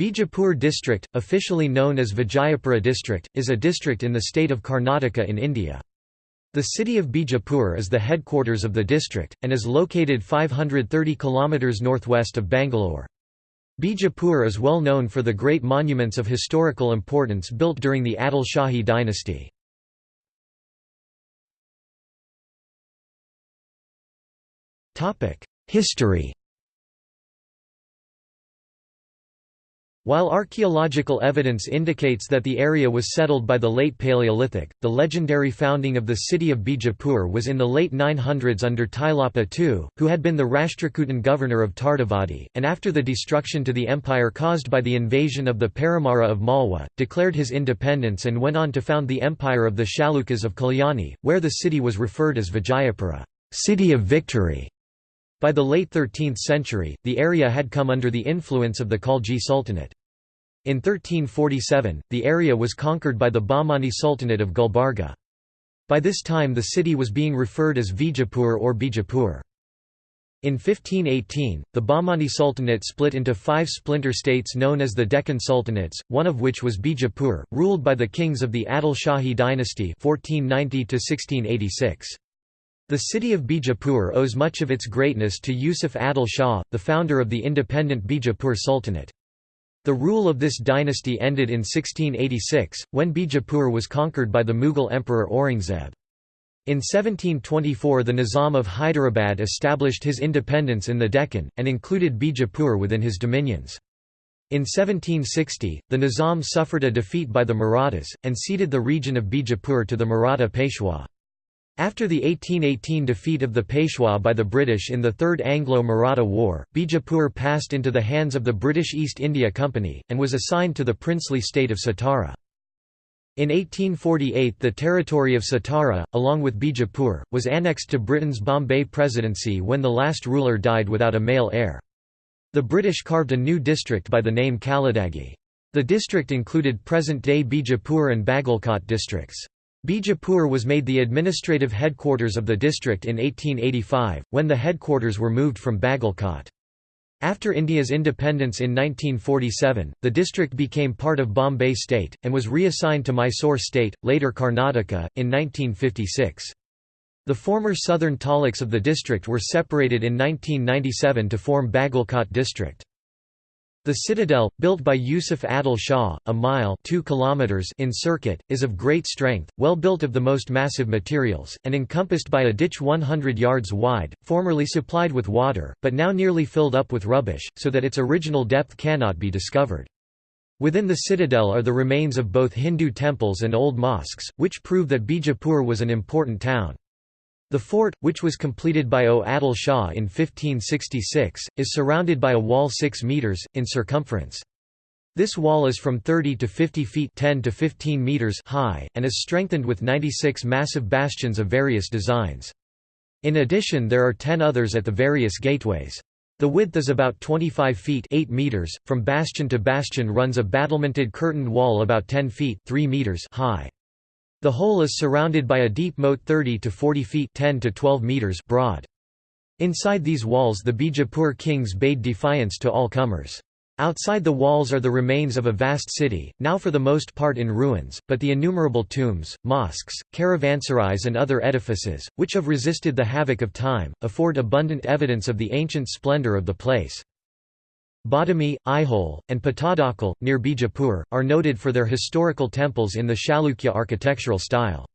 Bijapur district, officially known as Vijayapura district, is a district in the state of Karnataka in India. The city of Bijapur is the headquarters of the district, and is located 530 km northwest of Bangalore. Bijapur is well known for the great monuments of historical importance built during the Adil Shahi dynasty. History While archaeological evidence indicates that the area was settled by the late Paleolithic, the legendary founding of the city of Bijapur was in the late 900s under Tailapa II, who had been the Rashtrakutan governor of Tardavadi, and after the destruction to the empire caused by the invasion of the Paramara of Malwa, declared his independence and went on to found the empire of the Chalukyas of Kalyani, where the city was referred as Vijayapura city of victory". By the late 13th century, the area had come under the influence of the Khalji Sultanate. In 1347, the area was conquered by the Bahmani Sultanate of Gulbarga. By this time the city was being referred as Vijapur or Bijapur. In 1518, the Bahmani Sultanate split into five splinter states known as the Deccan Sultanates, one of which was Bijapur, ruled by the kings of the Adil Shahi dynasty 1490 -1686. The city of Bijapur owes much of its greatness to Yusuf Adil Shah, the founder of the independent Bijapur Sultanate. The rule of this dynasty ended in 1686, when Bijapur was conquered by the Mughal Emperor Aurangzeb. In 1724 the Nizam of Hyderabad established his independence in the Deccan, and included Bijapur within his dominions. In 1760, the Nizam suffered a defeat by the Marathas, and ceded the region of Bijapur to the Maratha Peshwa. After the 1818 defeat of the Peshwa by the British in the Third Anglo-Maratha War, Bijapur passed into the hands of the British East India Company, and was assigned to the princely state of Satara. In 1848 the territory of Satara, along with Bijapur, was annexed to Britain's Bombay Presidency when the last ruler died without a male heir. The British carved a new district by the name Kaladagi. The district included present-day Bijapur and Bagalkot districts. Bijapur was made the administrative headquarters of the district in 1885, when the headquarters were moved from Bagalkot. After India's independence in 1947, the district became part of Bombay state, and was reassigned to Mysore state, later Karnataka, in 1956. The former southern taluks of the district were separated in 1997 to form Bagalkot district. The citadel, built by Yusuf Adil Shah, a mile 2 kilometers in circuit, is of great strength, well built of the most massive materials, and encompassed by a ditch 100 yards wide, formerly supplied with water, but now nearly filled up with rubbish, so that its original depth cannot be discovered. Within the citadel are the remains of both Hindu temples and old mosques, which prove that Bijapur was an important town. The fort, which was completed by O. Adil Shah in 1566, is surrounded by a wall 6 metres, in circumference. This wall is from 30 to 50 feet 10 to 15 meters high, and is strengthened with 96 massive bastions of various designs. In addition there are 10 others at the various gateways. The width is about 25 feet 8 meters. .From bastion to bastion runs a battlemented curtained wall about 10 feet 3 meters high. The whole is surrounded by a deep moat 30 to 40 feet 10 to 12 meters broad. Inside these walls the Bijapur kings bade defiance to all comers. Outside the walls are the remains of a vast city, now for the most part in ruins, but the innumerable tombs, mosques, caravanserais and other edifices, which have resisted the havoc of time, afford abundant evidence of the ancient splendor of the place. Badami, Aihole, and Pattadakal, near Bijapur, are noted for their historical temples in the Chalukya architectural style.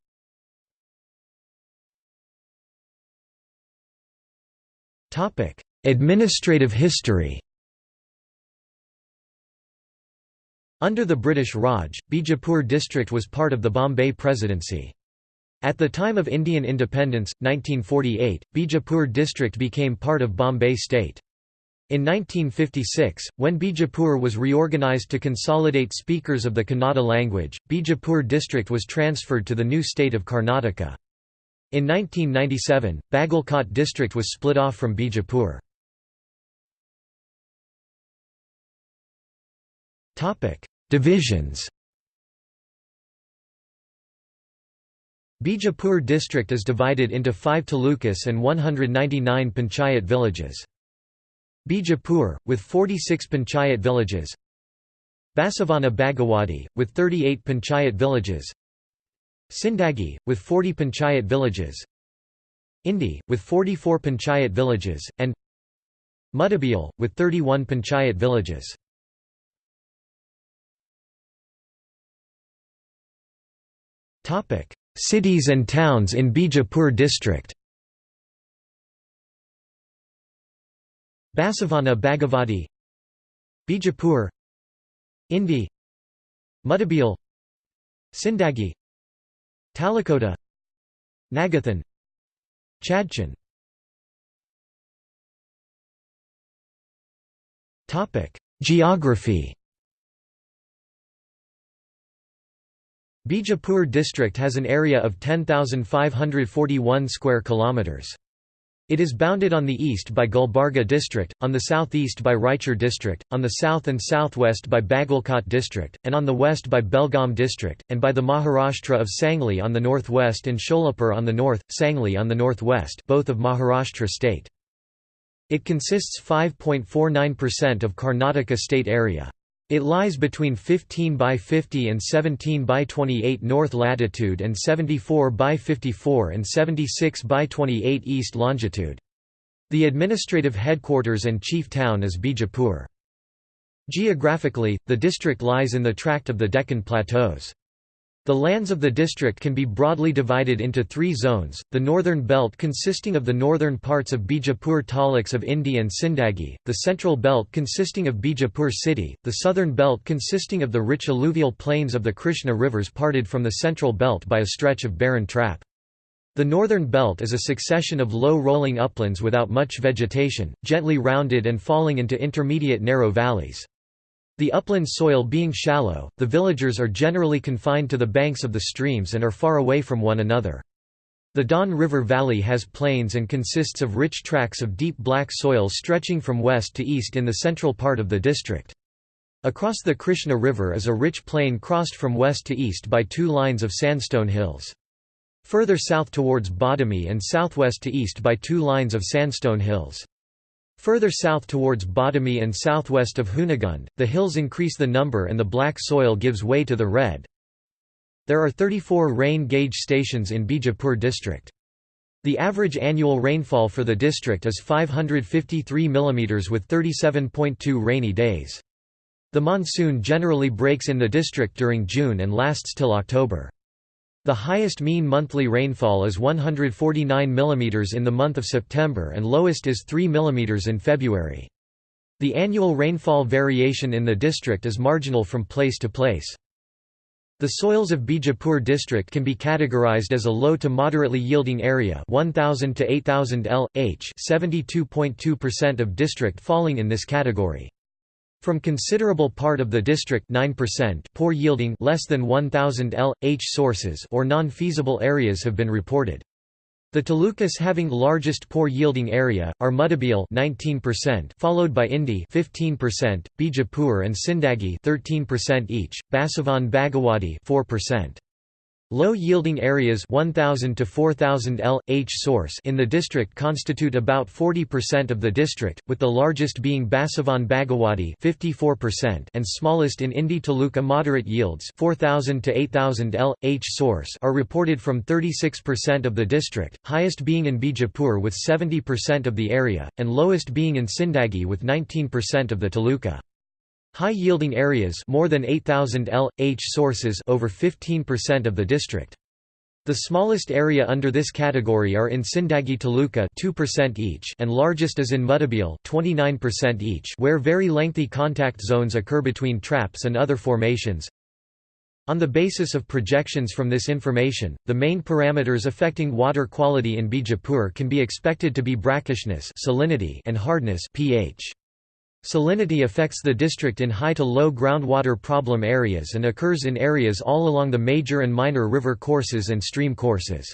Administrative history Under the British Raj, Bijapur district was part of the Bombay Presidency. At the time of Indian independence, 1948, Bijapur district became part of Bombay state. In 1956, when Bijapur was reorganized to consolidate speakers of the Kannada language, Bijapur district was transferred to the new state of Karnataka. In 1997, Bagalkot district was split off from Bijapur. Divisions Bijapur district is divided into five talukas and 199 panchayat villages. Bijapur, with 46 panchayat villages. Basavana Bagewadi, with 38 panchayat villages. Sindagi, with 40 panchayat villages. Indi, with 44 panchayat villages, and Muddebihal, with 31 panchayat villages. Cities and towns in Bijapur district Basavana Bhagavati Bijapur Indi Muddebihal Sindagi Talikota Nagathan Chadchan Geography Bijapur district has an area of 10,541 square kilometers. It is bounded on the east by Gulbarga district, on the southeast by Raichur district, on the south and southwest by Bagalkot district, and on the west by Belgaum district, and by the Maharashtra of Sangli on the northwest and Sholapur on the north, Sangli on the northwest both of Maharashtra state. It consists 5.49% of Karnataka state area. It lies between 15 by 50 and 17 by 28 north latitude and 74 by 54 and 76 by 28 east longitude. The administrative headquarters and chief town is Bijapur. Geographically, the district lies in the tract of the Deccan Plateaus. The lands of the district can be broadly divided into three zones, the northern belt consisting of the northern parts of Bijapur taluks of Indi and Sindagi, the central belt consisting of Bijapur city, the southern belt consisting of the rich alluvial plains of the Krishna rivers parted from the central belt by a stretch of barren trap. The northern belt is a succession of low rolling uplands without much vegetation, gently rounded and falling into intermediate narrow valleys. The upland soil being shallow, the villagers are generally confined to the banks of the streams and are far away from one another. The Don River Valley has plains and consists of rich tracts of deep black soil stretching from west to east in the central part of the district. Across the Krishna River is a rich plain crossed from west to east by two lines of sandstone hills. Further south towards Badami and southwest to east by two lines of sandstone hills. Further south towards Badami and southwest of Hunagund, the hills increase the number and the black soil gives way to the red. There are 34 rain gauge stations in Bijapur district. The average annual rainfall for the district is 553 mm with 37.2 rainy days. The monsoon generally breaks in the district during June and lasts till October. The highest mean monthly rainfall is 149 mm in the month of September and lowest is 3 mm in February. The annual rainfall variation in the district is marginal from place to place. The soils of Bijapur district can be categorized as a low to moderately yielding area 1000 to 8000 L, H 72.2% of district falling in this category. From considerable part of the district 9% poor yielding less than 1000 L H sources or non-feasible areas have been reported. The talukas having largest poor yielding area are Muddebihal 19%, followed by Indi 15%, Bijapur and Sindagi 13% each, Basavan Bagewadi 4%. Low-yielding areas 1000 to 4000 L H source in the district constitute about 40% of the district, with the largest being Basavan Bagewadi 54% and smallest in Indi Taluka moderate yields 4000 to 8000 L H source are reported from 36% of the district, highest being in Bijapur with 70% of the area and lowest being in Sindagi with 19% of the Taluka. High-yielding areas more than 8000 L H sources over 15% of the district. The smallest area under this category are in Sindagi Taluka 2% each and largest is in Muddebihal 29% each where very lengthy contact zones occur between traps and other formations. On the basis of projections from this information, the main parameters affecting water quality in Bijapur can be expected to be brackishness salinity and hardness pH. Salinity affects the district in high to low groundwater problem areas and occurs in areas all along the major and minor river courses and stream courses.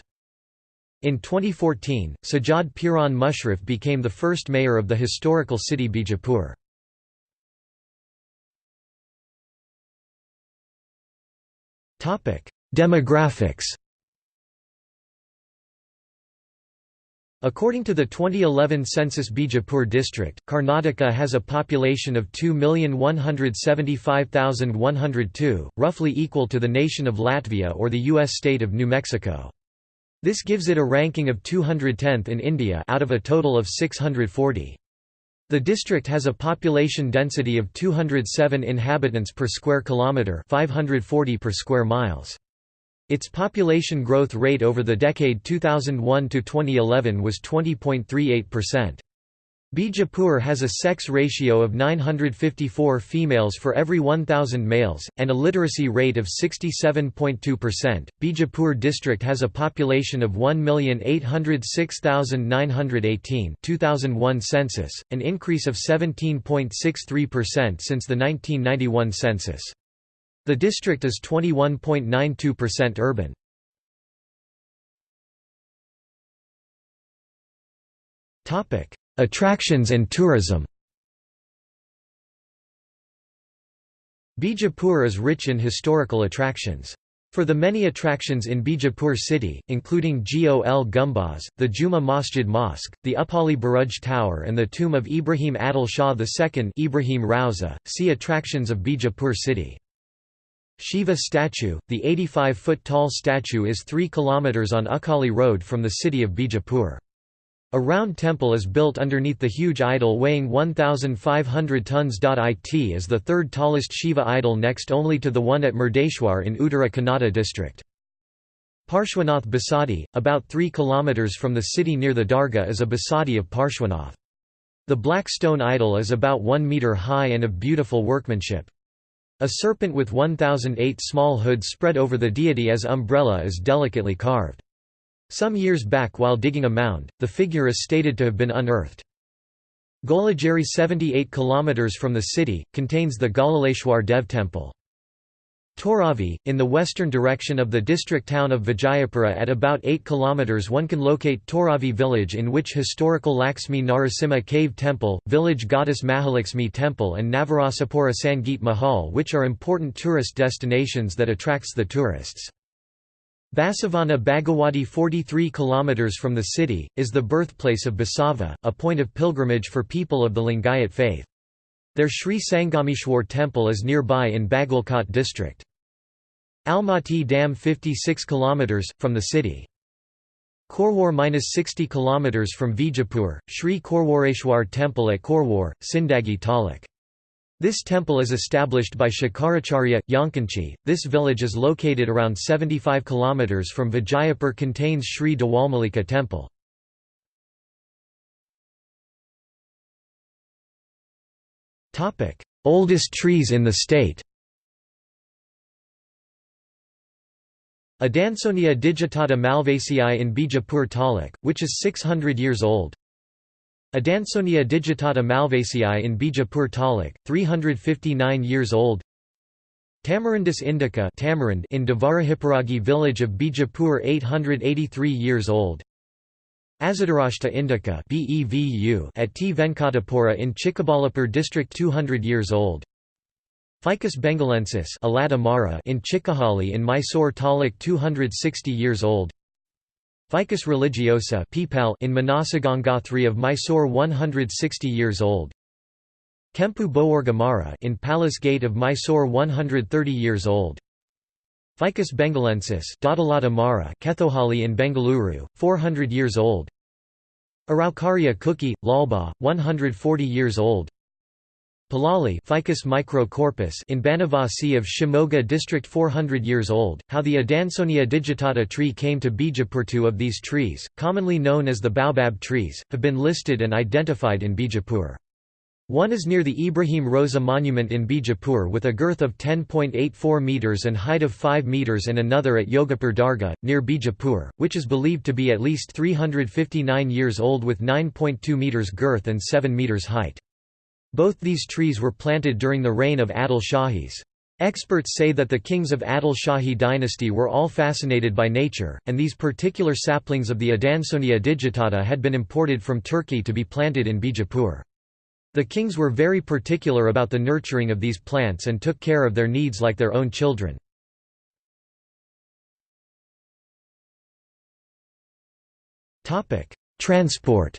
In 2014, Sajjad Piran Mushrif became the first mayor of the historical city Bijapur. Demographics According to the 2011 census Bijapur district, Karnataka has a population of 2,175,102, roughly equal to the nation of Latvia or the U.S. state of New Mexico. This gives it a ranking of 210th in India out of a total of 640. The district has a population density of 207 inhabitants per square kilometre 540 per square miles. Its population growth rate over the decade 2001 to 2011 was 20.38%. Bijapur has a sex ratio of 954 females for every 1,000 males, and a literacy rate of 67.2%. Bijapur district has a population of 1,806,918 2001 census, an increase of 17.63% since the 1991 census. The district is 21.92% urban. Attractions and tourism Bijapur is rich in historical attractions. For the many attractions in Bijapur city, including Gol Gumbaz, the Juma Masjid Mosque, the Upali Buruj Tower and the tomb of Ibrahim Adil Shah II Ibrahim Rauza, see Attractions of Bijapur city. Shiva statue, the 85-foot-tall statue is 3 km on Ukali Road from the city of Bijapur. A round temple is built underneath the huge idol weighing 1,500 tons. It is the third tallest Shiva idol next only to the one at Murdeshwar in Uttara Kannada district. Parshwanath Basadi, about 3 km from the city near the Darga is a Basadi of Parshwanath. The black stone idol is about 1 metre high and of beautiful workmanship. A serpent with 1008 small hoods spread over the deity as umbrella is delicately carved. Some years back while digging a mound, the figure is stated to have been unearthed. Golagiri 78 km from the city, contains the Galaleshwar Dev temple. Toravi, in the western direction of the district town of Vijayapura at about 8 km one can locate Toravi village in which historical Lakshmi Narasimha cave temple, village goddess Mahalakshmi temple and Navarasapura Sangeet Mahal which are important tourist destinations that attracts the tourists. Basavana Bagewadi 43 km from the city, is the birthplace of Basava, a point of pilgrimage for people of the Lingayat faith. Their Sri Sangameshwar temple is nearby in Bagalkot district. Almatti Dam 56 km, from the city. Korwar-60 km from Vijapur, Sri Korwareshwar temple at Korwar, Sindagi Taluk. This temple is established by Shankaracharya, Yankanchi. This village is located around 75 km from Vijayapur contains Sri Dewalmalika temple. Oldest trees in the state. Adansonia digitata malvaceae in Bijapur Taluk, which is 600 years old. Adansonia digitata malvaceae in Bijapur Taluk, 359 years old. Tamarindus indica tamarind in Devarahipuragi village of Bijapur 883 years old Azadirachta indica at T. Venkatapura in Chikkabalapur district 200 years old. Ficus bengalensis in Chikkahali in Mysore Taluk 260 years old. Ficus religiosa in Manasagangathri of Mysore 160 years old. Kempu Boorgamara in Palace Gate of Mysore 130 years old. Ficus bengalensis Kethohali in Bengaluru, 400 years old Araucaria cookii, Lalbagh, 140 years old Palali Ficus microcarpa in Banavasi of Shimoga district 400 years old. How the Adansonia digitata tree came to Bijapur Two of these trees, commonly known as the baobab trees, have been listed and identified in Bijapur. One is near the Ibrahim Roza monument in Bijapur with a girth of 10.84 metres and height of 5 metres and another at Yogapur Dargah, near Bijapur, which is believed to be at least 359 years old with 9.2 metres girth and 7 metres height. Both these trees were planted during the reign of Adil Shahis. Experts say that the kings of Adil Shahi dynasty were all fascinated by nature, and these particular saplings of the Adansonia digitata had been imported from Turkey to be planted in Bijapur. The kings were very particular about the nurturing of these plants and took care of their needs like their own children. Transport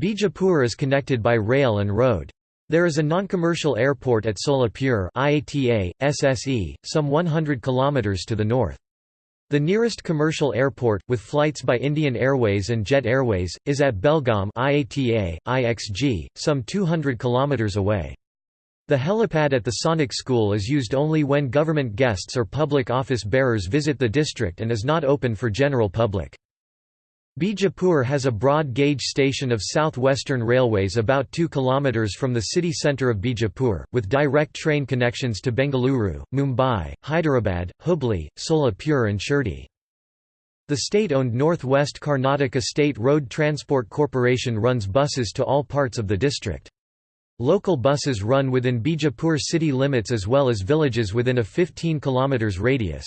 Bijapur is connected by rail and road. There is a non-commercial airport at Solapur IATA, SSE, some 100 km to the north. The nearest commercial airport, with flights by Indian Airways and Jet Airways, is at Belgaum IATA, IXG, some 200 km away. The helipad at the Sainik School is used only when government guests or public office bearers visit the district and is not open for general public. Bijapur has a broad gauge station of South Western Railways about 2 km from the city centre of Bijapur, with direct train connections to Bengaluru, Mumbai, Hyderabad, Hubli, Solapur and Shirdi. The state-owned North West Karnataka State Road Transport Corporation runs buses to all parts of the district. Local buses run within Bijapur city limits as well as villages within a 15 km radius.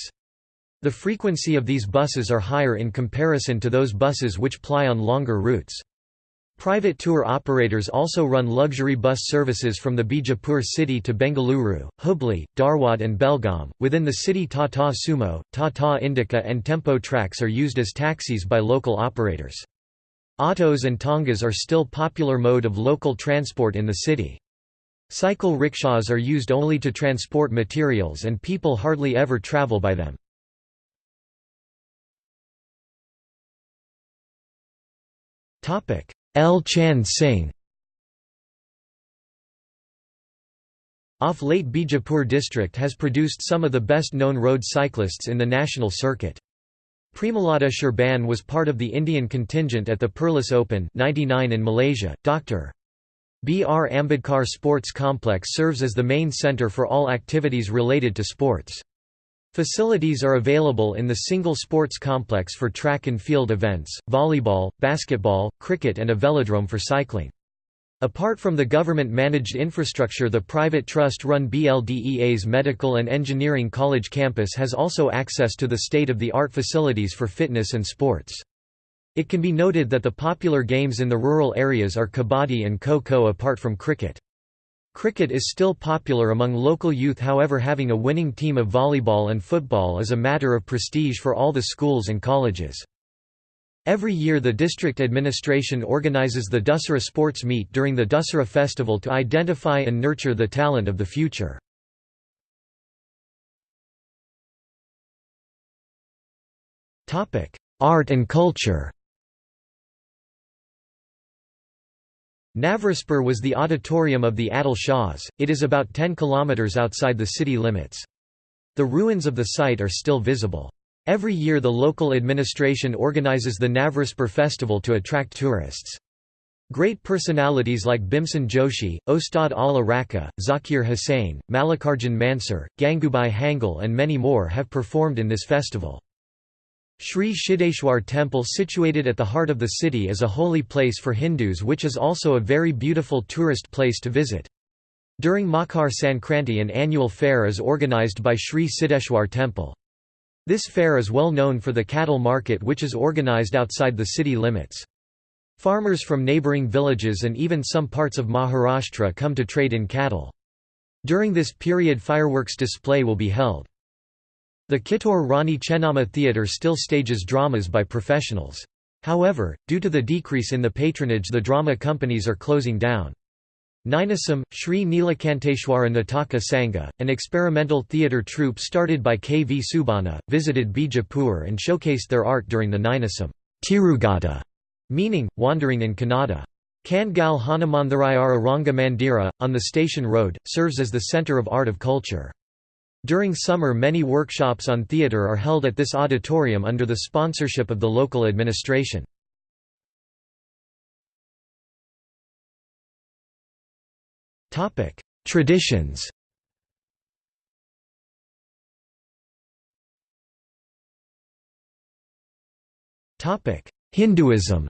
The frequency of these buses are higher in comparison to those buses which ply on longer routes. Private tour operators also run luxury bus services from the Bijapur city to Bengaluru, Hubli, Dharwad and Belgaum. Within the city Tata Sumo, Tata Indica and Tempo Trax are used as taxis by local operators. Autos and tongas are still popular mode of local transport in the city. Cycle rickshaws are used only to transport materials and people hardly ever travel by them. L. Chand Singh Off late Bijapur district has produced some of the best-known road cyclists in the national circuit. Premalada Sherban was part of the Indian contingent at the Perlis Open 99 in Malaysia. Dr. B. R. Ambedkar Sports Complex serves as the main centre for all activities related to sports. Facilities are available in the single sports complex for track and field events, volleyball, basketball, cricket and a velodrome for cycling. Apart from the government-managed infrastructure the private trust-run BLDEA's Medical and Engineering College campus has also access to the state-of-the-art facilities for fitness and sports. It can be noted that the popular games in the rural areas are kabaddi and kho-kho apart from cricket. Cricket is still popular among local youth however having a winning team of volleyball and football is a matter of prestige for all the schools and colleges. Every year the district administration organizes the Dussehra sports meet during the Dussehra festival to identify and nurture the talent of the future. Art and culture Navraspur was the auditorium of the Adil Shahs, it is about 10 km outside the city limits. The ruins of the site are still visible. Every year the local administration organizes the Navraspur festival to attract tourists. Great personalities like Bhimsen Joshi, Ustad Alla Rakha, Zakir Hussain, Mallikarjun Mansur, Gangubai Hangal and many more have performed in this festival. Sri Siddheshwar temple situated at the heart of the city is a holy place for Hindus which is also a very beautiful tourist place to visit. During Makar Sankranti an annual fair is organized by Sri Siddheshwar temple. This fair is well known for the cattle market which is organized outside the city limits. Farmers from neighbouring villages and even some parts of Maharashtra come to trade in cattle. During this period fireworks display will be held. The Kittur Rani Chennamma Theatre still stages dramas by professionals. However, due to the decrease in the patronage the drama companies are closing down. Ninasam, Sri Nilakanteshwara Nataka Sangha, an experimental theatre troupe started by K. V. Subbanna, visited Bijapur and showcased their art during the Ninasam Tirugata, meaning, wandering in Kannada. Kangal Hanumanthirayara Ranga Mandira, on the station road, serves as the centre of art of culture. During summer many workshops on theatre are held at this auditorium under the sponsorship of the local administration. Traditions Hinduism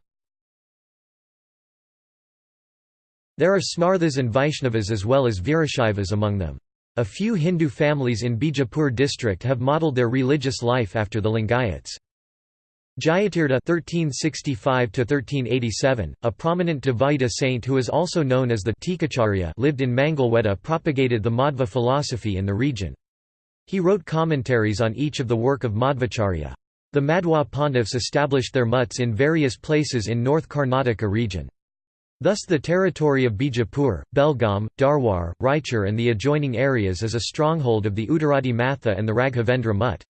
There are Smarthas and Vaishnavas as well as Virashaivas among them. A few Hindu families in Bijapur district have modelled their religious life after the Lingayats. Jayatirtha (1365–1387), a prominent Dvaita saint who is also known as the Tikacharya, lived in Mangalweda, propagated the Madhva philosophy in the region. He wrote commentaries on each of the work of Madhvacharya. The Madhwa pontiffs established their mutts in various places in North Karnataka region. Thus the territory of Bijapur, Belgaum, Darwar, Raichur and the adjoining areas is a stronghold of the Uttaradi Matha and the Raghavendra Mutt.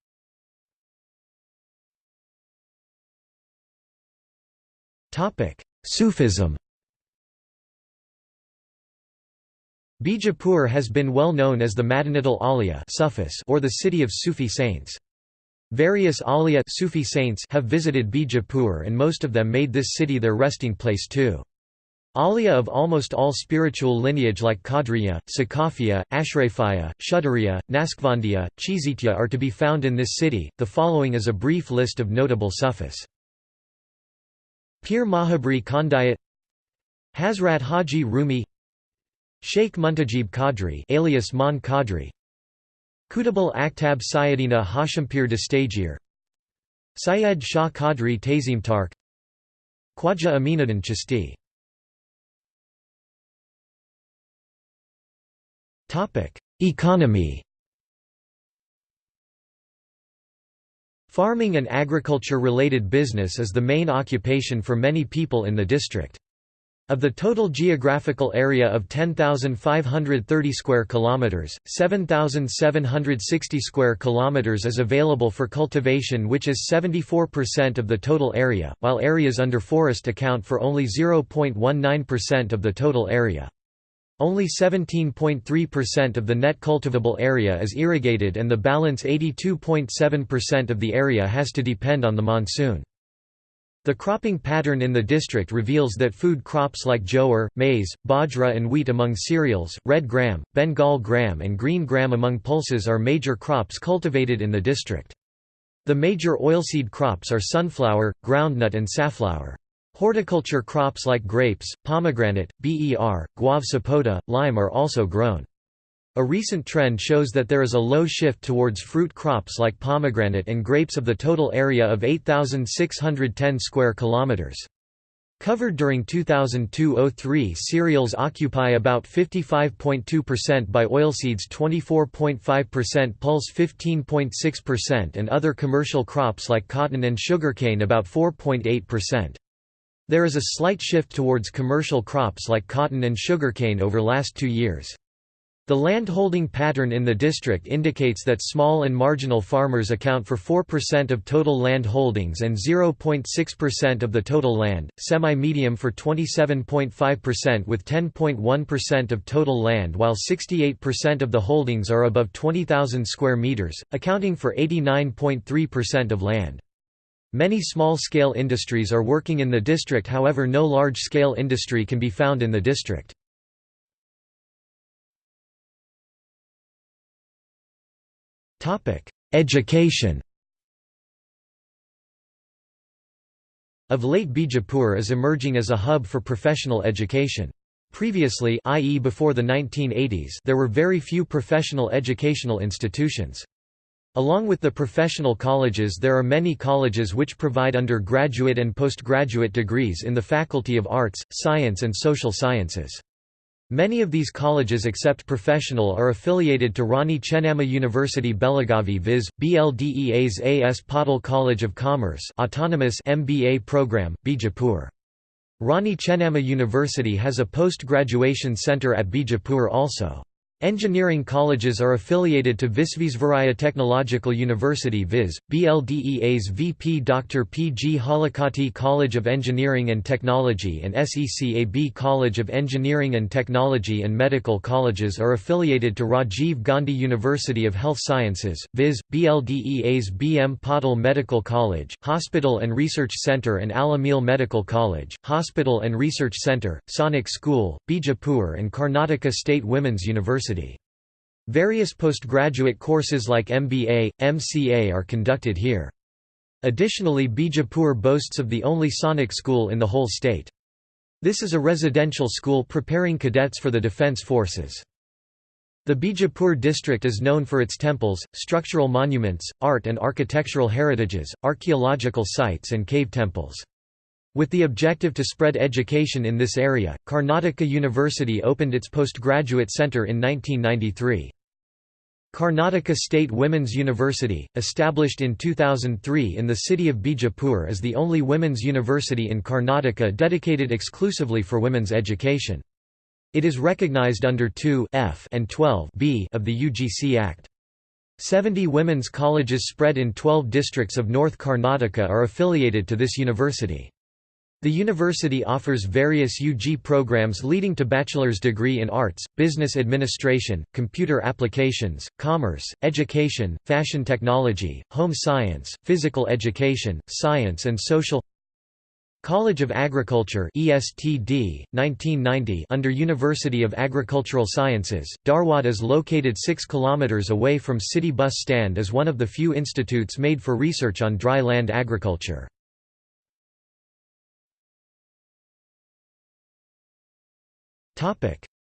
Sufism Bijapur has been well known as the Madinatul Auliya or the city of Sufi saints. Various Auliya Sufi saints have visited Bijapur and most of them made this city their resting place too. Auliya of almost all spiritual lineage like Qadriya, Sakafiya, Ashrafiya, Shudariya, Naqshbandiya, Chizitya are to be found in this city. The following is a brief list of notable Sufis. Pir Mahabri Khandayat Hazrat Haji Rumi Sheikh Muntajib Qadri alias Mon Qadri Kutubul Akhtab Sayyidina Hashimpir Dastagir Syed Shah Qadri Tazimtark Khwaja Aminuddin Chisti Economy Farming and agriculture-related business is the main occupation for many people in the district. Of the total geographical area of 10,530 square kilometers, 7,760 square kilometers is available for cultivation which is 74% of the total area, while areas under forest account for only 0.19% of the total area. Only 17.3% of the net cultivable area is irrigated and the balance 82.7% of the area has to depend on the monsoon. The cropping pattern in the district reveals that food crops like jowar, maize, bajra and wheat among cereals, red gram, Bengal gram and green gram among pulses are major crops cultivated in the district. The major oilseed crops are sunflower, groundnut and safflower. Horticulture crops like grapes, pomegranate, ber, guava sapota, lime are also grown. A recent trend shows that there is a low shift towards fruit crops like pomegranate and grapes of the total area of 8610 square kilometers. Covered during 2002–03 cereals occupy about 55.2% by oilseeds 24.5% pulse 15.6% and other commercial crops like cotton and sugarcane about 4.8%. There is a slight shift towards commercial crops like cotton and sugarcane over last two years. The land-holding pattern in the district indicates that small and marginal farmers account for 4% of total land holdings and 0.6% of the total land, semi-medium for 27.5% with 10.1% of total land while 68% of the holdings are above 20,000 square meters, accounting for 89.3% of land. Many small-scale industries are working in the district however no large-scale industry can be found in the district. Education Of late Bijapur is emerging as a hub for professional education. Previously i.e. before the 1980s there were very few professional educational institutions. Along with the professional colleges there are many colleges which provide undergraduate and postgraduate degrees in the Faculty of Arts, Science and Social Sciences. Many of these colleges except professional are affiliated to Rani Chennamma University Belagavi viz. BLDEA's A.S. Patil College of Commerce autonomous MBA program, Bijapur. Rani Chennamma University has a post-graduation center at Bijapur also. Engineering colleges are affiliated to Visvesvaraya Technological University Viz. BLDEA's VP Dr. P. G. Halakatti College of Engineering and Technology and SECAB College of Engineering and Technology and medical colleges are affiliated to Rajiv Gandhi University of Health Sciences, Viz. BLDEA's BM Patil Medical College, Hospital and Research Center and Al-Ameen Medical College, Hospital and Research Center, Sainik School, Bijapur and Karnataka State Women's University. University. Various postgraduate courses like MBA, MCA are conducted here. Additionally Bijapur boasts of the only sainik school in the whole state. This is a residential school preparing cadets for the defense forces. The Bijapur district is known for its temples, structural monuments, art and architectural heritages, archaeological sites and cave temples. With the objective to spread education in this area, Karnataka University opened its postgraduate centre in 1993. Karnataka State Women's University, established in 2003 in the city of Bijapur is the only women's university in Karnataka dedicated exclusively for women's education. It is recognized under 2 F and 12 B of the UGC Act. 70 women's colleges spread in 12 districts of North Karnataka are affiliated to this university. The university offers various UG programs leading to bachelor's degree in arts, business administration, computer applications, commerce, education, fashion technology, home science, physical education, science and social College of Agriculture ESTD, 1990 under University of Agricultural Sciences, Dharwad is located 6 km away from city bus stand as one of the few institutes made for research on dry land agriculture.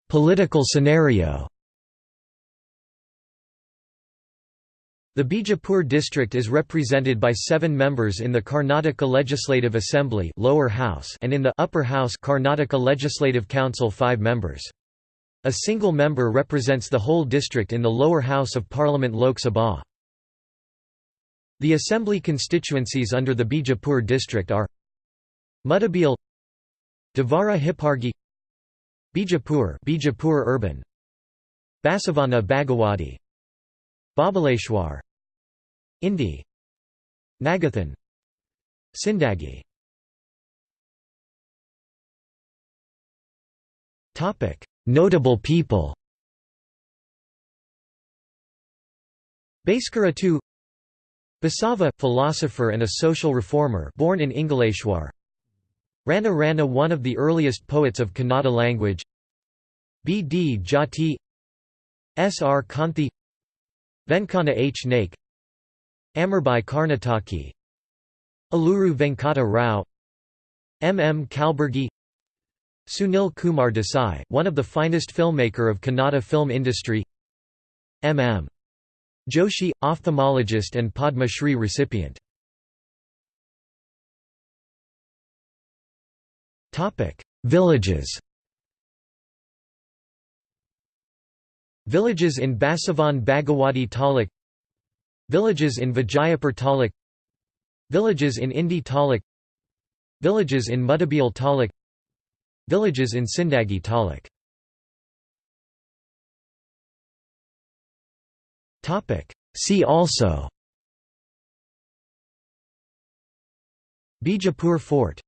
Political scenario The Bijapur district is represented by seven members in the Karnataka Legislative Assembly lower house and in the upper house Karnataka Legislative Council five members. A single member represents the whole district in the lower house of Parliament Lok Sabha. The assembly constituencies under the Bijapur district are Muddebihal Devara Hippargi Bijapur Bijapur urban. Basavana Bagewadi Babaleshwar. Indi. Nagathan. Sindagi. Topic. Notable people. Bhaskara II Basava, philosopher and a social reformer born in Ingaleshwar Ranna Rana one of the earliest poets of Kannada language B. D. Jati S. R. Kanthi Venkana H. Naik Amirbai Karnataki Aluru Venkata Rao M. M. Kalburgi Sunil Kumar Desai, one of the finest filmmaker of Kannada film industry M. M. Joshi, ophthalmologist and Padma Shri recipient Villages Villages in Basavan Bagewadi Taluk Villages in Vijayapur Taluk Villages in Indi Taluk Villages in Muddebihal Taluk Villages in Sindagi Taluk See also Bijapur Fort